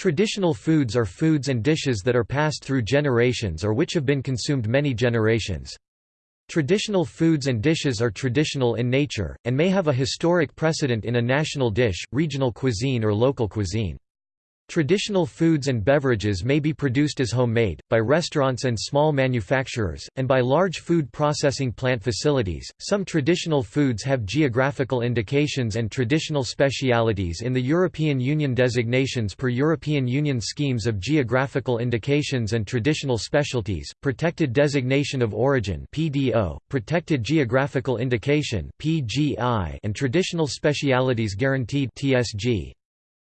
Traditional foods are foods and dishes that are passed through generations or which have been consumed many generations. Traditional foods and dishes are traditional in nature, and may have a historic precedent in a national dish, regional cuisine or local cuisine. Traditional foods and beverages may be produced as homemade, by restaurants and small manufacturers, and by large food processing plant facilities. Some traditional foods have geographical indications and traditional specialities in the European Union designations per European Union schemes of geographical indications and traditional specialties, protected designation of origin (PDO), protected geographical indication (PGI), and traditional specialities guaranteed (TSG).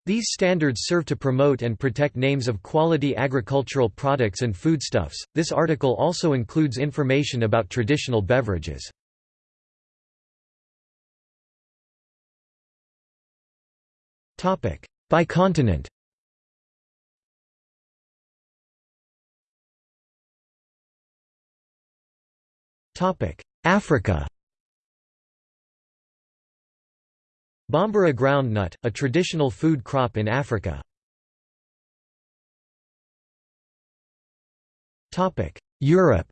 These standards serve to promote and protect names of quality agricultural products and foodstuffs. This article also includes information about traditional beverages. Topic: By continent. Topic: Africa. Bambara groundnut, a traditional food crop in Africa. Europe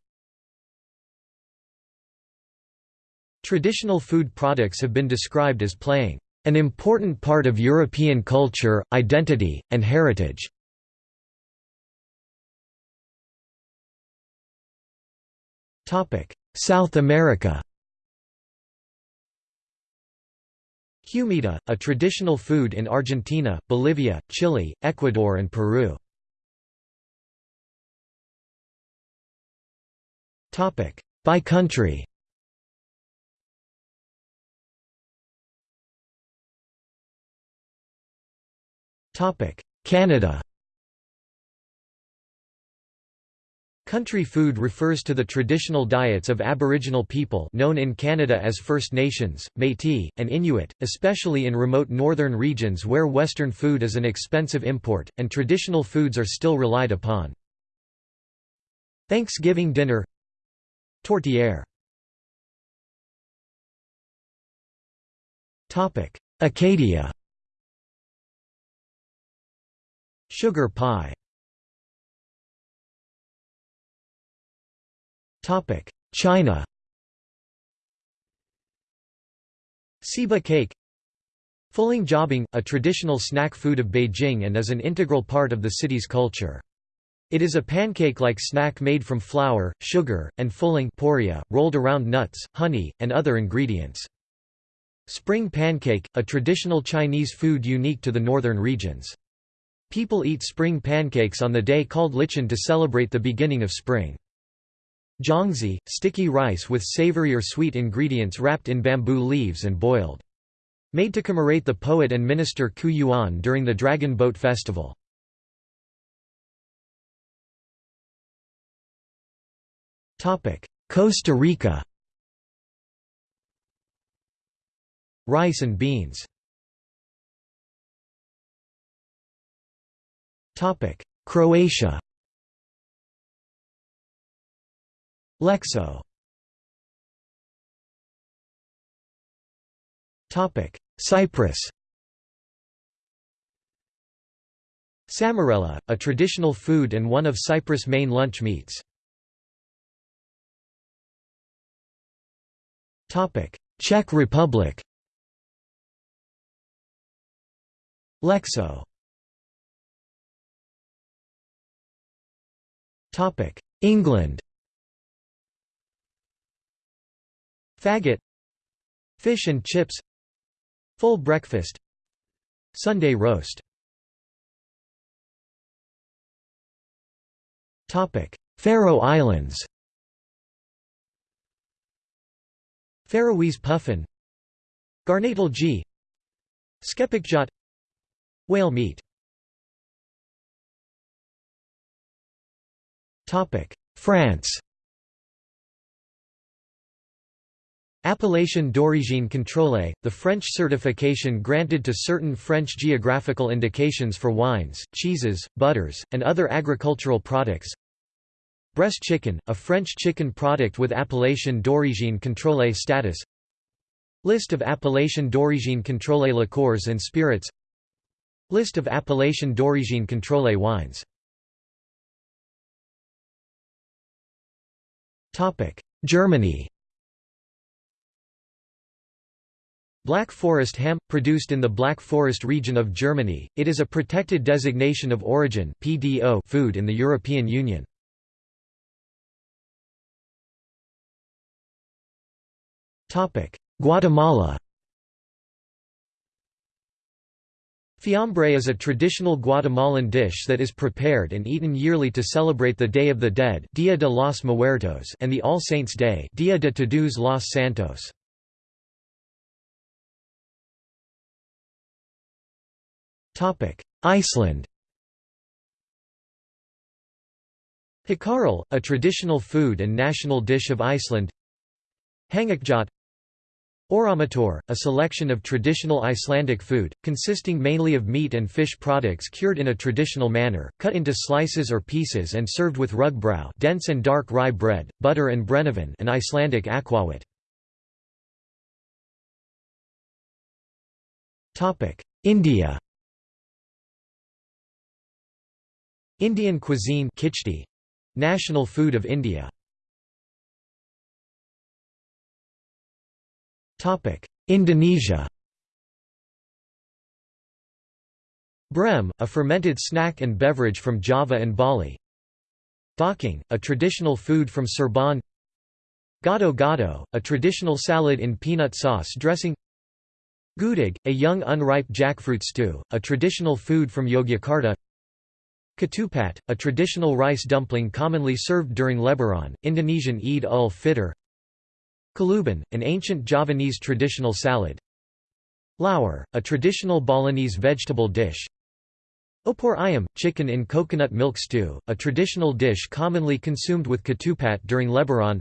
Traditional food products have been described as playing an important part of European culture, identity, and heritage. South America Humita, a traditional food in Argentina, Bolivia, Chile, Ecuador and Peru. By country. Canada Country food refers to the traditional diets of Aboriginal people known in Canada as First Nations, Métis, and Inuit, especially in remote northern regions where Western food is an expensive import, and traditional foods are still relied upon. Thanksgiving dinner Tourtière Acadia Sugar pie China Siba cake Fuling jiabing, a traditional snack food of Beijing and is an integral part of the city's culture. It is a pancake-like snack made from flour, sugar, and fuling poria, rolled around nuts, honey, and other ingredients. Spring pancake, a traditional Chinese food unique to the northern regions. People eat spring pancakes on the day called Lichun to celebrate the beginning of spring. Zongzi, sticky rice with savory or sweet ingredients wrapped in bamboo leaves and boiled. Made to commemorate the poet and minister Qu Yuan during the Dragon Boat Festival. Costa Rica Rice and beans Croatia Lexo. Cyprus. Samarella, a traditional food and one of Cyprus' main lunch meats. Topic Czech Republic. Lexo. Topic England Faggot. Fish and chips. Full breakfast. Sunday roast. Faroe Islands. Faroese puffin. Garnatel G. Skerpikjøt Whale meat. France Appellation d'origine contrôlée, the French certification granted to certain French geographical indications for wines, cheeses, butters, and other agricultural products. Bresse chicken, a French chicken product with appellation d'origine contrôlée status. List of appellation d'origine contrôlée liqueurs and spirits List of Appellation d'origine contrôlée wines Germany Black Forest ham – produced in the Black Forest region of Germany, it is a protected designation of origin food in the European Union. Guatemala Fiambre is a traditional Guatemalan dish that is prepared and eaten yearly to celebrate the Day of the Dead Dia de los Muertos and the All Saints' Day Dia de Todos los Santos. Iceland Hákarl, a traditional food and national dish of Iceland Hangikjöt Oramatur, a selection of traditional Icelandic food, consisting mainly of meat and fish products cured in a traditional manner, cut into slices or pieces and served with rugbrau dense and dark rye bread, butter and brennivin an Icelandic aquavit. India Indian cuisine khichdi, national food of India. Topic: Indonesia. Brem, a fermented snack and beverage from Java and Bali. Daging, a traditional food from Cirebon. Gado gado, a traditional salad in peanut sauce dressing. Gudeg, a young unripe jackfruit stew, a traditional food from Yogyakarta. Ketupat, a traditional rice dumpling commonly served during Lebaran, Indonesian Eid ul-Fitr Kaluban, an ancient Javanese traditional salad. Lawar, a traditional Balinese vegetable dish. Opor ayam, chicken in coconut milk stew, a traditional dish commonly consumed with ketupat during Lebaran.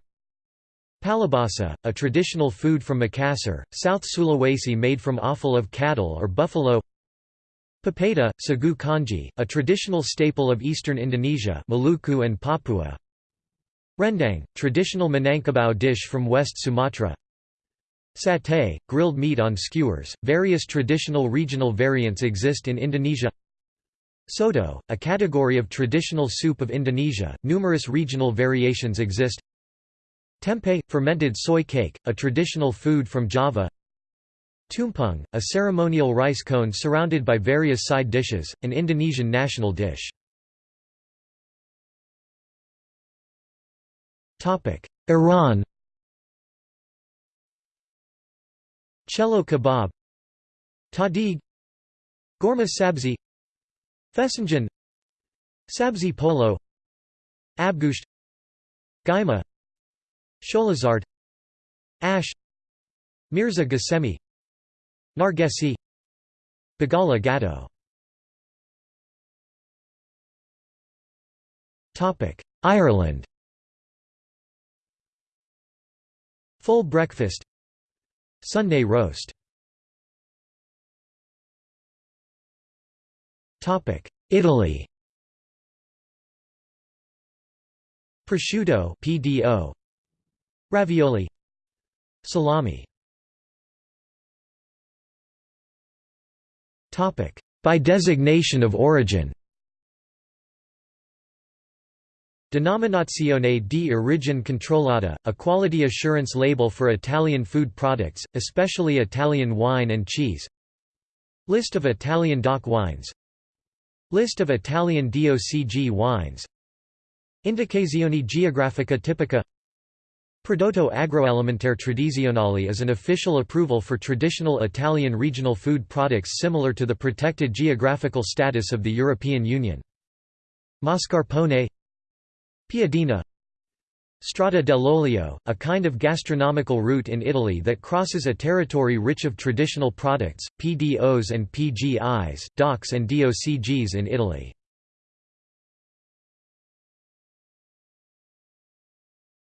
Pallubasa, a traditional food from Makassar, South Sulawesi made from offal of cattle or buffalo Pepeda, sagu kanji, a traditional staple of eastern Indonesia Maluku and Papua. Rendang, traditional Minangkabau dish from West Sumatra. Satay, grilled meat on skewers, various traditional regional variants exist in Indonesia. Soto, a category of traditional soup of Indonesia, numerous regional variations exist. Tempeh, fermented soy cake, a traditional food from Java Tumpeng, a ceremonial rice cone surrounded by various side dishes, an Indonesian national dish. Iran. Chelow kebab. Tahdig Ghormeh sabzi. Fesenjan Sabzi polo. Abgusht. Gaima. Sholazard. Ash. Mirza Ghasemi Nargesi Bagala Gatto. Ireland. Full breakfast. Sunday roast. Topic Italy. Prosciutto PDO Ravioli. Salami By designation of origin. Denominazione di origine controllata, a quality assurance label for Italian food products, especially Italian wine and cheese. List of Italian DOC wines. List of Italian DOCG wines. Indicazioni geografica tipica Prodotto agroalimentare tradizionale is an official approval for traditional Italian regional food products similar to the protected geographical status of the European Union. Mascarpone Piadina Strada dell'olio, a kind of gastronomical route in Italy that crosses a territory rich of traditional products, PDOs and PGIs, DOCs and DOCGs in Italy.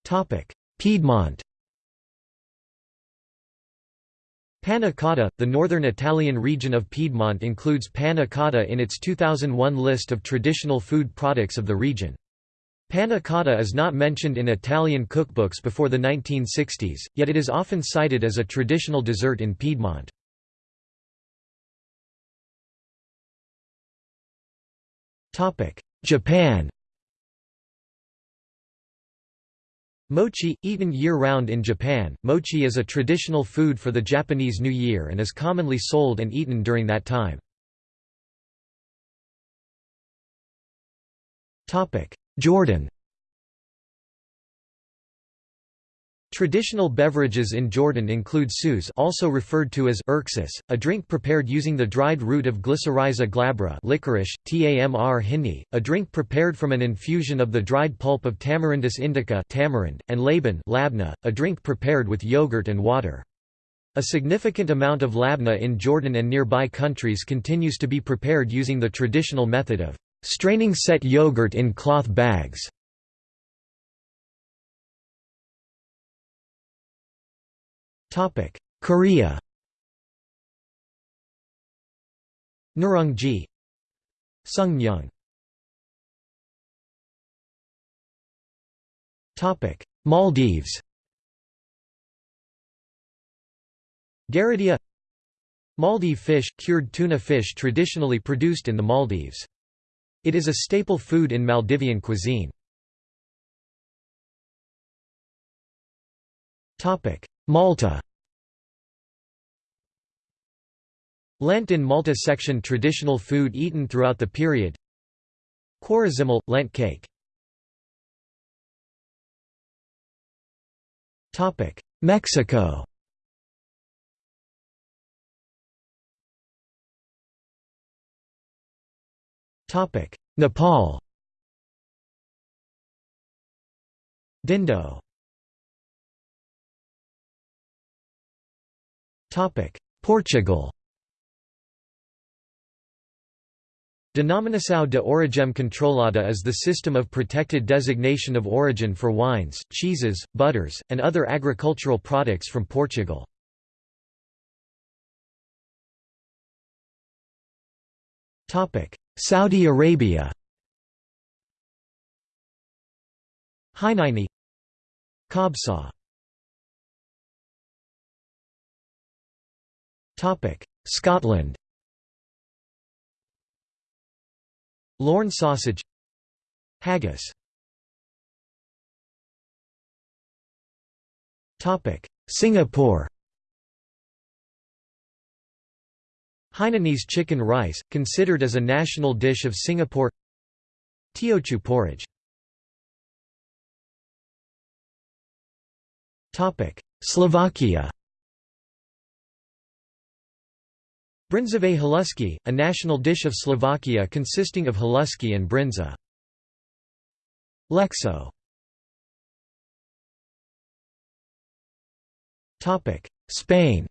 Topic: Piedmont Panna Cotta, the northern Italian region of Piedmont includes panna cotta in its 2001 list of traditional food products of the region. Panna cotta is not mentioned in Italian cookbooks before the 1960s, yet it is often cited as a traditional dessert in Piedmont. Japan Mochi, eaten year-round in Japan, mochi is a traditional food for the Japanese New Year and is commonly sold and eaten during that time. Jordan Traditional beverages in Jordan include sous also referred to as urksis, a drink prepared using the dried root of Glycyrrhiza glabra licorice, tamr hinni, a drink prepared from an infusion of the dried pulp of Tamarindus indica tamarind, and laban labna, a drink prepared with yogurt and water. A significant amount of labna in Jordan and nearby countries continues to be prepared using the traditional method of straining set yogurt in cloth bags. Topic: Korea. Nurungji. Sungmyeong. Topic: Maldives. Garudhiya Maldive fish, cured tuna fish traditionally produced in the Maldives. It is a staple food in Maldivian cuisine. Malta. Lent in Malta section traditional food eaten throughout the period. Quaresimal – Lent cake. Mexico. Nepal. Dhindo Portugal. Denominação de origem controlada is the system of protected designation of origin for wines, cheeses, butters, and other agricultural products from Portugal. Saudi Arabia. Hinini Kabsa Scotland. Lorne sausage. Haggis. Singapore. Hainanese chicken rice, considered as a national dish of Singapore. Teochew porridge. Slovakia Brinzové halušky, a national dish of Slovakia consisting of halušky and brinza. Lexo Spain.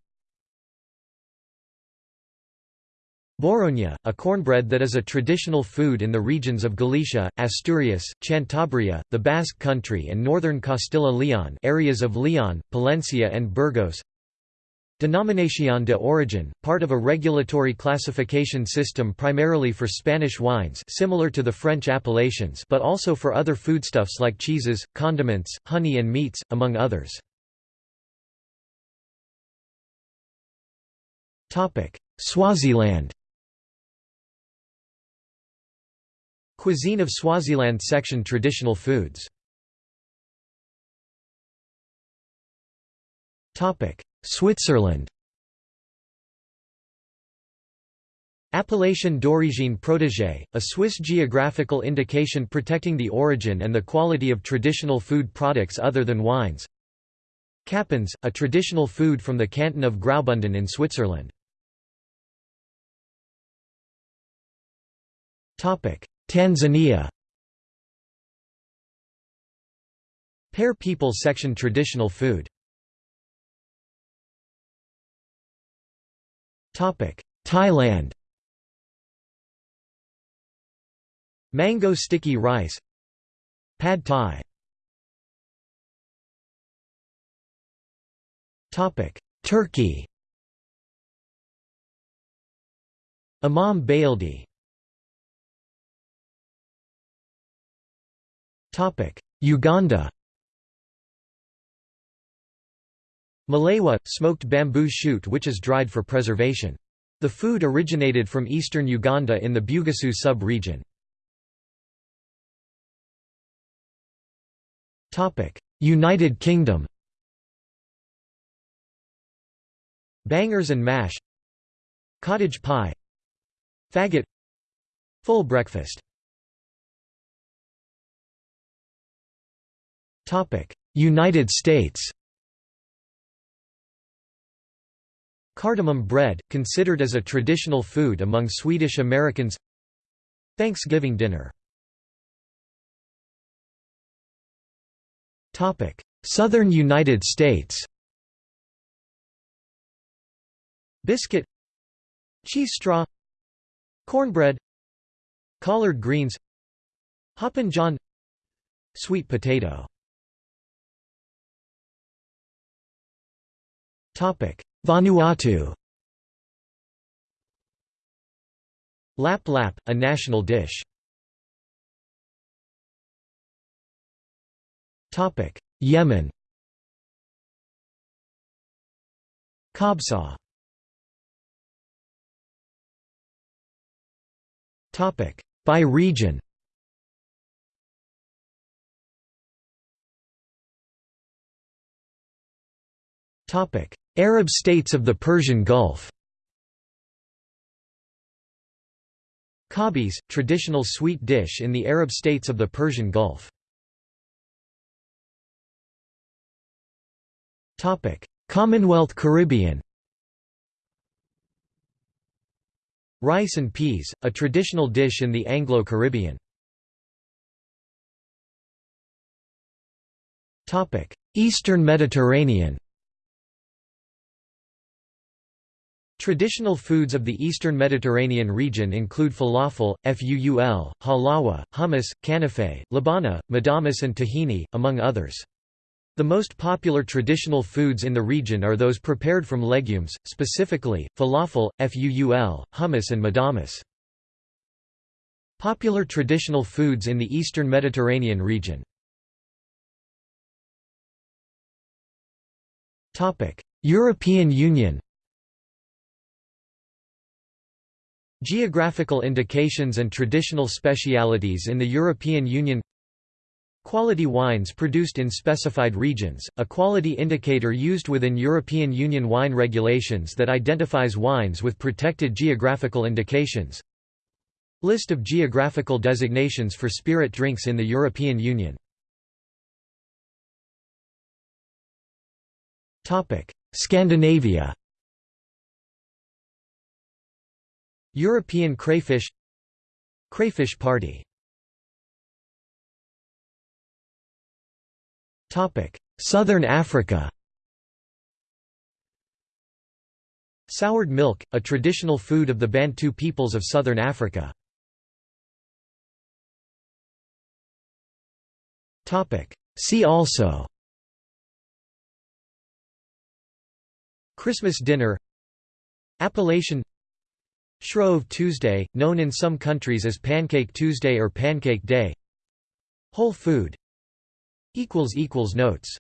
Boroña, a cornbread that is a traditional food in the regions of Galicia, Asturias, Cantabria, the Basque Country and northern Castilla-Leon areas of Leon, Palencia and Burgos Denominación de origen, part of a regulatory classification system primarily for Spanish wines similar to the French appellations but also for other foodstuffs like cheeses, condiments, honey and meats, among others. Swaziland Cuisine of Swaziland section Traditional foods Switzerland. Appellation d'origine protégée, a Swiss geographical indication protecting the origin and the quality of traditional food products other than wines. Capuns, a traditional food from the canton of Graubünden in Switzerland. Tanzania. Pare people section Traditional food Thailand. Mango sticky rice. Pad Thai. Turkey. Imam Bayildi Uganda Malewa – smoked bamboo shoot which is dried for preservation. The food originated from eastern Uganda in the Bugisu sub-region. United Kingdom. Bangers and mash. Cottage pie. Faggot. Full breakfast. United States. Cardamom bread, considered as a traditional food among Swedish Americans. Thanksgiving dinner. Southern United States. Biscuit. Cheese straw. Cornbread. Collard greens. Hoppin' John. Sweet potato Vanuatu. Lap lap, a national dish. Topic Yemen. Kabsa. Topic By region Arab states of the Persian Gulf Kabis, traditional sweet dish in the Arab states of the Persian Gulf. Commonwealth Caribbean Rice and peas, a traditional dish in the Anglo-Caribbean. Eastern Mediterranean Traditional foods of the Eastern Mediterranean region include falafel, fuul, halawa, hummus, kanafe, labana, madames and tahini, among others. The most popular traditional foods in the region are those prepared from legumes, specifically, falafel, fuul, hummus and madames. Popular traditional foods in the Eastern Mediterranean region European Union Geographical indications and traditional specialities in the European Union. Quality wines produced in specified regions, a quality indicator used within European Union wine regulations that identifies wines with protected geographical indications. List of geographical designations for spirit drinks in the European Union. Scandinavia European crayfish Crayfish party. Southern Africa. Soured milk, a traditional food of the Bantu peoples of southern Africa. See also. Christmas dinner. Appellation Shrove Tuesday, known in some countries as Pancake Tuesday or Pancake Day. Whole food. Notes